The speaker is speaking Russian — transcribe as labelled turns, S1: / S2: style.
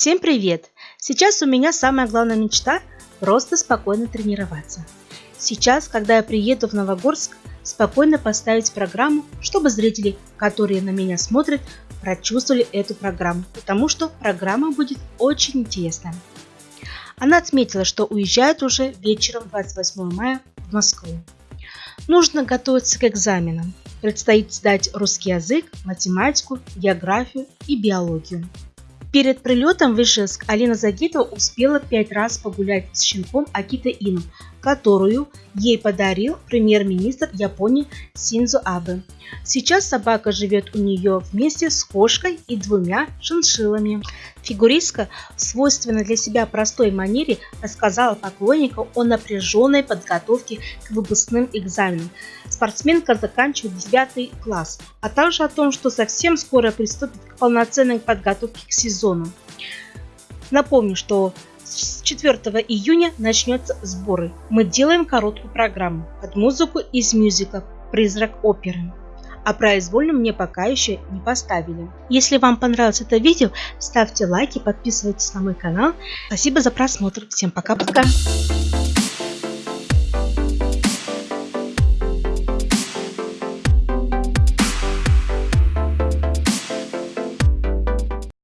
S1: Всем привет! Сейчас у меня самая главная мечта – просто спокойно тренироваться. Сейчас, когда я приеду в Новогорск, спокойно поставить программу, чтобы зрители, которые на меня смотрят, прочувствовали эту программу, потому что программа будет очень интересная. Она отметила, что уезжает уже вечером 28 мая в Москву. Нужно готовиться к экзаменам. Предстоит сдать русский язык, математику, географию и биологию. Перед прилетом в Ижевск Алина Загитова успела пять раз погулять с щенком Акита Ину, которую ей подарил премьер-министр Японии Синзо Абе. Сейчас собака живет у нее вместе с кошкой и двумя шиншиллами. Фигуристка в свойственной для себя простой манере рассказала поклонникам о напряженной подготовке к выпускным экзаменам. Спортсменка заканчивает 9 класс, а также о том, что совсем скоро приступит к полноценной подготовке к сезону. Напомню, что с 4 июня начнется сборы. Мы делаем короткую программу под музыку из мюзикла «Призрак оперы» а произвольно мне пока еще не поставили. Если вам понравилось это видео, ставьте лайки, подписывайтесь на мой канал. Спасибо за просмотр. Всем пока-пока.